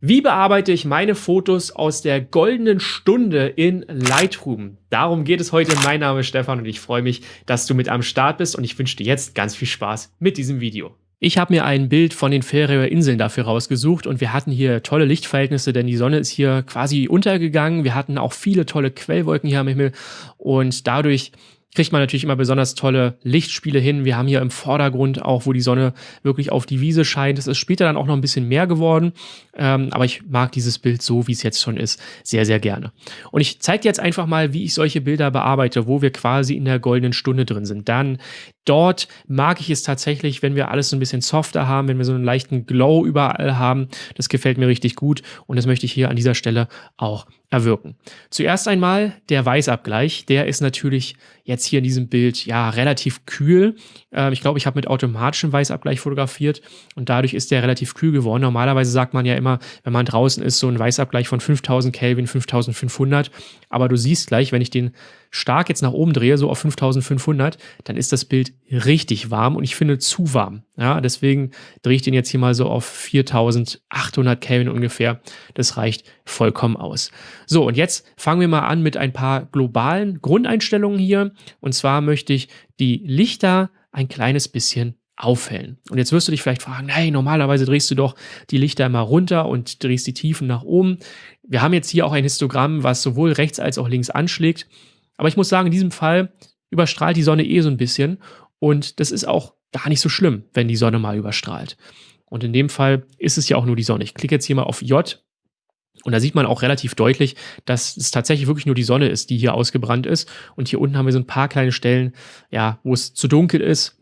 Wie bearbeite ich meine Fotos aus der goldenen Stunde in Lightroom? Darum geht es heute. Mein Name ist Stefan und ich freue mich, dass du mit am Start bist und ich wünsche dir jetzt ganz viel Spaß mit diesem Video. Ich habe mir ein Bild von den Färöer Inseln dafür rausgesucht und wir hatten hier tolle Lichtverhältnisse, denn die Sonne ist hier quasi untergegangen. Wir hatten auch viele tolle Quellwolken hier am Himmel und dadurch kriegt man natürlich immer besonders tolle Lichtspiele hin. Wir haben hier im Vordergrund auch, wo die Sonne wirklich auf die Wiese scheint. Es ist später dann auch noch ein bisschen mehr geworden, ähm, aber ich mag dieses Bild so, wie es jetzt schon ist, sehr, sehr gerne. Und ich zeige dir jetzt einfach mal, wie ich solche Bilder bearbeite, wo wir quasi in der goldenen Stunde drin sind. Dann dort mag ich es tatsächlich, wenn wir alles so ein bisschen softer haben, wenn wir so einen leichten Glow überall haben. Das gefällt mir richtig gut und das möchte ich hier an dieser Stelle auch erwirken. Zuerst einmal der Weißabgleich. Der ist natürlich jetzt hier in diesem Bild ja relativ kühl. Ähm, ich glaube, ich habe mit automatischem Weißabgleich fotografiert und dadurch ist der relativ kühl geworden. Normalerweise sagt man ja immer, wenn man draußen ist, so ein Weißabgleich von 5000 Kelvin, 5500. Aber du siehst gleich, wenn ich den stark jetzt nach oben drehe, so auf 5500, dann ist das Bild richtig warm und ich finde zu warm. Ja, deswegen drehe ich den jetzt hier mal so auf 4800 Kelvin ungefähr. Das reicht vollkommen aus. So, und jetzt fangen wir mal an mit ein paar globalen Grundeinstellungen hier. Und zwar möchte ich die Lichter ein kleines bisschen aufhellen. Und jetzt wirst du dich vielleicht fragen, hey, normalerweise drehst du doch die Lichter immer runter und drehst die Tiefen nach oben. Wir haben jetzt hier auch ein Histogramm, was sowohl rechts als auch links anschlägt. Aber ich muss sagen, in diesem Fall überstrahlt die Sonne eh so ein bisschen und das ist auch gar nicht so schlimm, wenn die Sonne mal überstrahlt. Und in dem Fall ist es ja auch nur die Sonne. Ich klicke jetzt hier mal auf J und da sieht man auch relativ deutlich, dass es tatsächlich wirklich nur die Sonne ist, die hier ausgebrannt ist. Und hier unten haben wir so ein paar kleine Stellen, ja, wo es zu dunkel ist.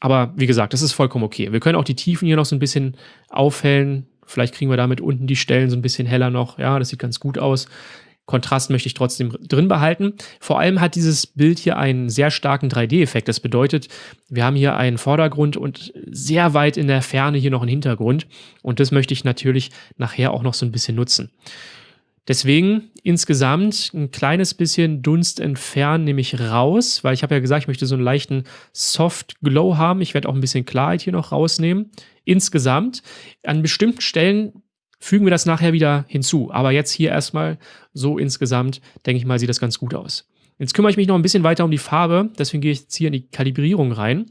Aber wie gesagt, das ist vollkommen okay. Wir können auch die Tiefen hier noch so ein bisschen aufhellen. Vielleicht kriegen wir damit unten die Stellen so ein bisschen heller noch. Ja, das sieht ganz gut aus. Kontrast möchte ich trotzdem drin behalten. Vor allem hat dieses Bild hier einen sehr starken 3D-Effekt. Das bedeutet, wir haben hier einen Vordergrund und sehr weit in der Ferne hier noch einen Hintergrund. Und das möchte ich natürlich nachher auch noch so ein bisschen nutzen. Deswegen insgesamt ein kleines bisschen Dunst entfernen, nehme ich raus, weil ich habe ja gesagt, ich möchte so einen leichten Soft Glow haben. Ich werde auch ein bisschen Klarheit hier noch rausnehmen. Insgesamt an bestimmten Stellen fügen wir das nachher wieder hinzu. Aber jetzt hier erstmal so insgesamt, denke ich mal, sieht das ganz gut aus. Jetzt kümmere ich mich noch ein bisschen weiter um die Farbe, deswegen gehe ich jetzt hier in die Kalibrierung rein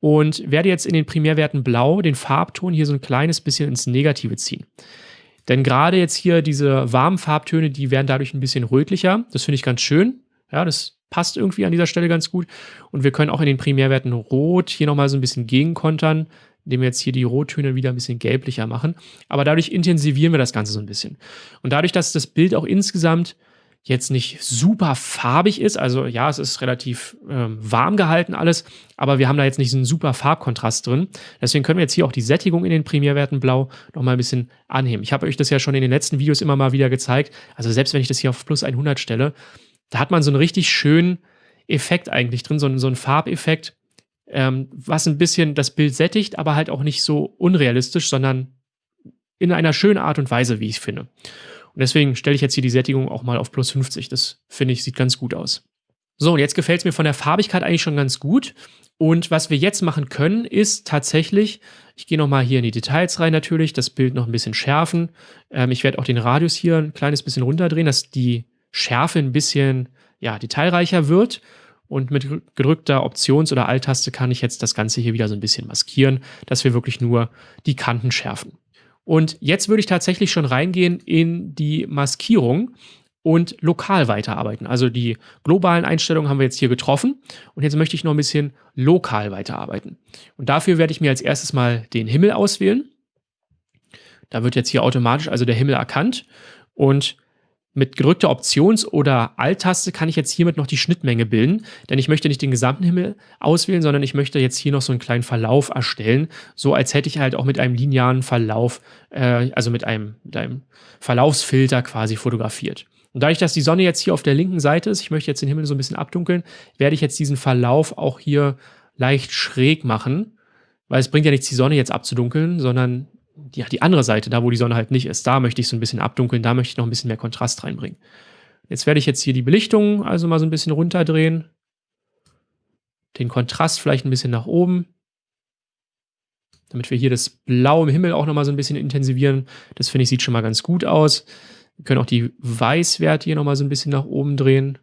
und werde jetzt in den Primärwerten Blau den Farbton hier so ein kleines bisschen ins Negative ziehen. Denn gerade jetzt hier diese warmen Farbtöne, die werden dadurch ein bisschen rötlicher. Das finde ich ganz schön. Ja, das passt irgendwie an dieser Stelle ganz gut. Und wir können auch in den Primärwerten Rot hier nochmal so ein bisschen gegenkontern indem wir jetzt hier die Rottöne wieder ein bisschen gelblicher machen. Aber dadurch intensivieren wir das Ganze so ein bisschen. Und dadurch, dass das Bild auch insgesamt jetzt nicht super farbig ist, also ja, es ist relativ ähm, warm gehalten alles, aber wir haben da jetzt nicht so einen super Farbkontrast drin. Deswegen können wir jetzt hier auch die Sättigung in den Primärwerten blau nochmal ein bisschen anheben. Ich habe euch das ja schon in den letzten Videos immer mal wieder gezeigt. Also selbst wenn ich das hier auf plus 100 stelle, da hat man so einen richtig schönen Effekt eigentlich drin, so einen, so einen Farbeffekt, ähm, was ein bisschen das Bild sättigt, aber halt auch nicht so unrealistisch, sondern in einer schönen Art und Weise, wie ich finde. Und deswegen stelle ich jetzt hier die Sättigung auch mal auf plus 50. Das finde ich, sieht ganz gut aus. So, und jetzt gefällt es mir von der Farbigkeit eigentlich schon ganz gut. Und was wir jetzt machen können, ist tatsächlich, ich gehe nochmal hier in die Details rein natürlich, das Bild noch ein bisschen schärfen. Ähm, ich werde auch den Radius hier ein kleines bisschen runterdrehen, dass die Schärfe ein bisschen ja, detailreicher wird. Und mit gedrückter Options- oder Alt-Taste kann ich jetzt das Ganze hier wieder so ein bisschen maskieren, dass wir wirklich nur die Kanten schärfen. Und jetzt würde ich tatsächlich schon reingehen in die Maskierung und lokal weiterarbeiten. Also die globalen Einstellungen haben wir jetzt hier getroffen und jetzt möchte ich noch ein bisschen lokal weiterarbeiten. Und dafür werde ich mir als erstes mal den Himmel auswählen. Da wird jetzt hier automatisch also der Himmel erkannt und mit gedrückter Options- oder Alt-Taste kann ich jetzt hiermit noch die Schnittmenge bilden, denn ich möchte nicht den gesamten Himmel auswählen, sondern ich möchte jetzt hier noch so einen kleinen Verlauf erstellen, so als hätte ich halt auch mit einem linearen Verlauf, äh, also mit einem, mit einem Verlaufsfilter quasi fotografiert. Und dadurch, dass die Sonne jetzt hier auf der linken Seite ist, ich möchte jetzt den Himmel so ein bisschen abdunkeln, werde ich jetzt diesen Verlauf auch hier leicht schräg machen, weil es bringt ja nichts, die Sonne jetzt abzudunkeln, sondern ja, die andere Seite, da wo die Sonne halt nicht ist, da möchte ich so ein bisschen abdunkeln, da möchte ich noch ein bisschen mehr Kontrast reinbringen. Jetzt werde ich jetzt hier die Belichtung also mal so ein bisschen runterdrehen. Den Kontrast vielleicht ein bisschen nach oben. damit wir hier das Blau im Himmel auch nochmal so ein bisschen intensivieren. Das finde ich sieht schon mal ganz gut aus. Wir können auch die Weißwerte hier nochmal so ein bisschen nach oben drehen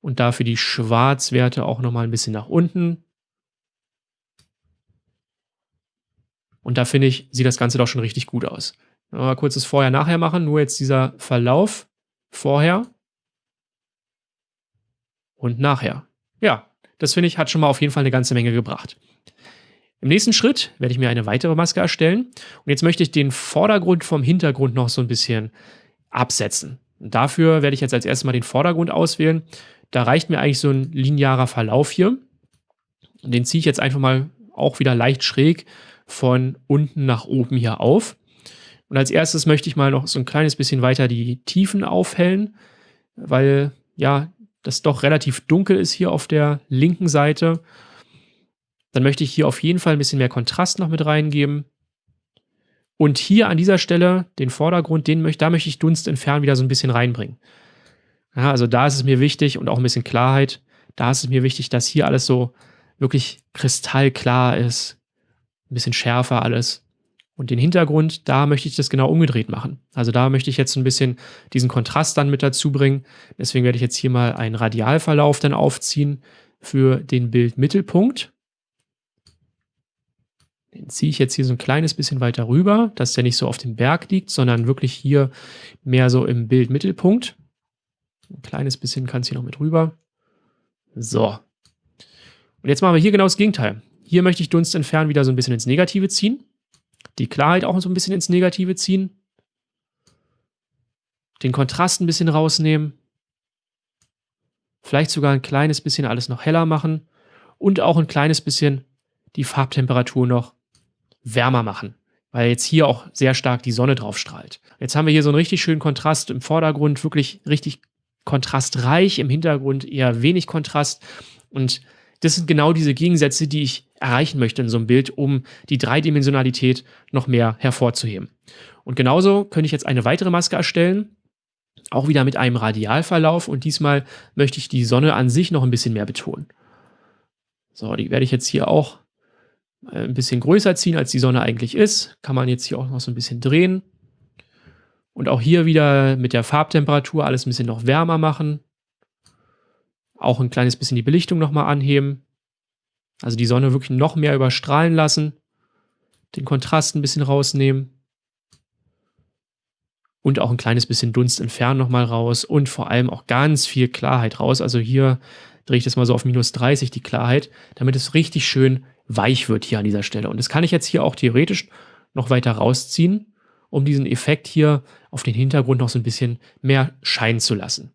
und dafür die Schwarzwerte auch nochmal ein bisschen nach unten. Und da finde ich, sieht das Ganze doch schon richtig gut aus. Mal kurzes Vorher-Nachher machen, nur jetzt dieser Verlauf vorher und nachher. Ja, das finde ich, hat schon mal auf jeden Fall eine ganze Menge gebracht. Im nächsten Schritt werde ich mir eine weitere Maske erstellen. Und jetzt möchte ich den Vordergrund vom Hintergrund noch so ein bisschen absetzen. Und dafür werde ich jetzt als erstes mal den Vordergrund auswählen. Da reicht mir eigentlich so ein linearer Verlauf hier. Und den ziehe ich jetzt einfach mal auch wieder leicht schräg von unten nach oben hier auf. Und als erstes möchte ich mal noch so ein kleines bisschen weiter die Tiefen aufhellen, weil ja, das doch relativ dunkel ist hier auf der linken Seite. Dann möchte ich hier auf jeden Fall ein bisschen mehr Kontrast noch mit reingeben. Und hier an dieser Stelle, den Vordergrund, den möchte, da möchte ich Dunst entfernen wieder so ein bisschen reinbringen. Ja, also da ist es mir wichtig und auch ein bisschen Klarheit. Da ist es mir wichtig, dass hier alles so wirklich kristallklar ist. Ein bisschen schärfer alles. Und den Hintergrund, da möchte ich das genau umgedreht machen. Also da möchte ich jetzt ein bisschen diesen Kontrast dann mit dazu bringen. Deswegen werde ich jetzt hier mal einen Radialverlauf dann aufziehen für den Bildmittelpunkt. Den ziehe ich jetzt hier so ein kleines bisschen weiter rüber, dass der nicht so auf dem Berg liegt, sondern wirklich hier mehr so im Bildmittelpunkt. Ein kleines bisschen kann es hier noch mit rüber. So. Und jetzt machen wir hier genau das Gegenteil. Hier möchte ich Dunst entfernen wieder so ein bisschen ins Negative ziehen. Die Klarheit auch so ein bisschen ins Negative ziehen, den Kontrast ein bisschen rausnehmen, vielleicht sogar ein kleines bisschen alles noch heller machen. Und auch ein kleines bisschen die Farbtemperatur noch wärmer machen, weil jetzt hier auch sehr stark die Sonne drauf strahlt. Jetzt haben wir hier so einen richtig schönen Kontrast im Vordergrund, wirklich richtig kontrastreich, im Hintergrund eher wenig Kontrast. Und das sind genau diese Gegensätze, die ich erreichen möchte in so einem Bild, um die Dreidimensionalität noch mehr hervorzuheben. Und genauso könnte ich jetzt eine weitere Maske erstellen, auch wieder mit einem Radialverlauf und diesmal möchte ich die Sonne an sich noch ein bisschen mehr betonen. So, die werde ich jetzt hier auch äh, ein bisschen größer ziehen, als die Sonne eigentlich ist. Kann man jetzt hier auch noch so ein bisschen drehen. Und auch hier wieder mit der Farbtemperatur alles ein bisschen noch wärmer machen. Auch ein kleines bisschen die Belichtung nochmal anheben. Also die Sonne wirklich noch mehr überstrahlen lassen. Den Kontrast ein bisschen rausnehmen. Und auch ein kleines bisschen Dunst entfernen nochmal raus. Und vor allem auch ganz viel Klarheit raus. Also hier drehe ich das mal so auf minus 30, die Klarheit, damit es richtig schön weich wird hier an dieser Stelle. Und das kann ich jetzt hier auch theoretisch noch weiter rausziehen, um diesen Effekt hier auf den Hintergrund noch so ein bisschen mehr scheinen zu lassen.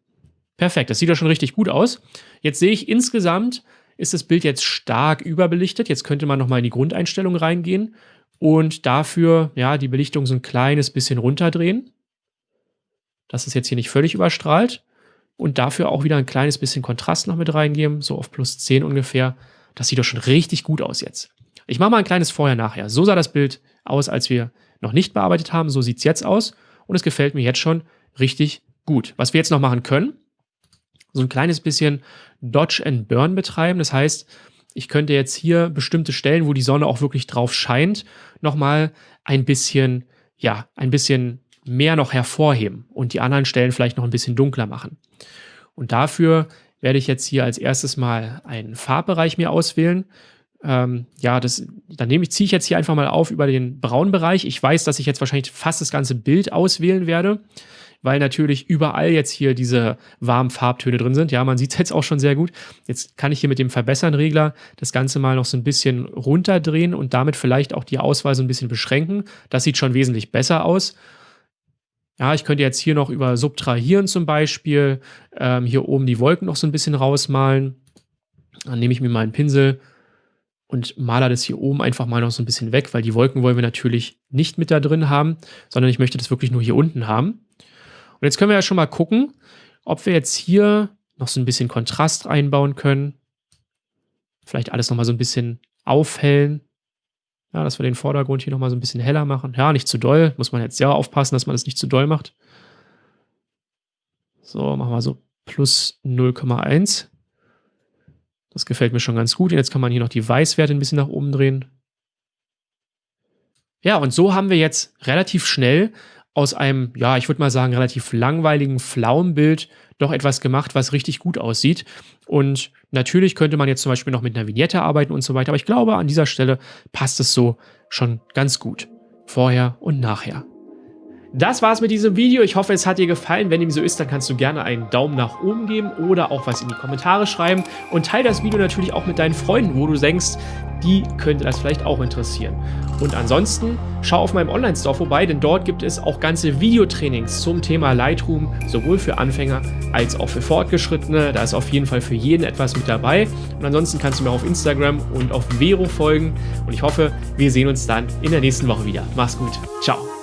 Perfekt, das sieht ja schon richtig gut aus. Jetzt sehe ich insgesamt ist das Bild jetzt stark überbelichtet. Jetzt könnte man nochmal in die Grundeinstellung reingehen und dafür ja die Belichtung so ein kleines bisschen runterdrehen, dass es jetzt hier nicht völlig überstrahlt und dafür auch wieder ein kleines bisschen Kontrast noch mit reingeben, so auf plus 10 ungefähr. Das sieht doch schon richtig gut aus jetzt. Ich mache mal ein kleines Vorher-Nachher. So sah das Bild aus, als wir noch nicht bearbeitet haben. So sieht es jetzt aus und es gefällt mir jetzt schon richtig gut. Was wir jetzt noch machen können, so ein kleines bisschen Dodge and Burn betreiben. Das heißt, ich könnte jetzt hier bestimmte Stellen, wo die Sonne auch wirklich drauf scheint, nochmal ein bisschen, ja, ein bisschen mehr noch hervorheben und die anderen Stellen vielleicht noch ein bisschen dunkler machen. Und dafür werde ich jetzt hier als erstes mal einen Farbbereich mir auswählen. Ähm, ja, das, dann nehme ich, ziehe ich jetzt hier einfach mal auf über den Braunbereich. Ich weiß, dass ich jetzt wahrscheinlich fast das ganze Bild auswählen werde weil natürlich überall jetzt hier diese warmen Farbtöne drin sind. Ja, man sieht es jetzt auch schon sehr gut. Jetzt kann ich hier mit dem Verbessern-Regler das Ganze mal noch so ein bisschen runterdrehen und damit vielleicht auch die Auswahl so ein bisschen beschränken. Das sieht schon wesentlich besser aus. Ja, ich könnte jetzt hier noch über Subtrahieren zum Beispiel ähm, hier oben die Wolken noch so ein bisschen rausmalen. Dann nehme ich mir mal einen Pinsel und male das hier oben einfach mal noch so ein bisschen weg, weil die Wolken wollen wir natürlich nicht mit da drin haben, sondern ich möchte das wirklich nur hier unten haben. Jetzt können wir ja schon mal gucken, ob wir jetzt hier noch so ein bisschen Kontrast einbauen können. Vielleicht alles nochmal so ein bisschen aufhellen. Ja, dass wir den Vordergrund hier nochmal so ein bisschen heller machen. Ja, nicht zu doll. Muss man jetzt sehr aufpassen, dass man das nicht zu doll macht. So, machen wir so plus 0,1. Das gefällt mir schon ganz gut. Und jetzt kann man hier noch die Weißwerte ein bisschen nach oben drehen. Ja, und so haben wir jetzt relativ schnell aus einem, ja, ich würde mal sagen, relativ langweiligen Pflaumenbild doch etwas gemacht, was richtig gut aussieht. Und natürlich könnte man jetzt zum Beispiel noch mit einer Vignette arbeiten und so weiter, aber ich glaube, an dieser Stelle passt es so schon ganz gut. Vorher und nachher. Das war's mit diesem Video. Ich hoffe, es hat dir gefallen. Wenn dem so ist, dann kannst du gerne einen Daumen nach oben geben oder auch was in die Kommentare schreiben. Und teile das Video natürlich auch mit deinen Freunden, wo du denkst, die könnte das vielleicht auch interessieren. Und ansonsten schau auf meinem Online-Store vorbei, denn dort gibt es auch ganze Videotrainings zum Thema Lightroom, sowohl für Anfänger als auch für Fortgeschrittene. Da ist auf jeden Fall für jeden etwas mit dabei. Und ansonsten kannst du mir auf Instagram und auf Vero folgen. Und ich hoffe, wir sehen uns dann in der nächsten Woche wieder. Mach's gut. Ciao.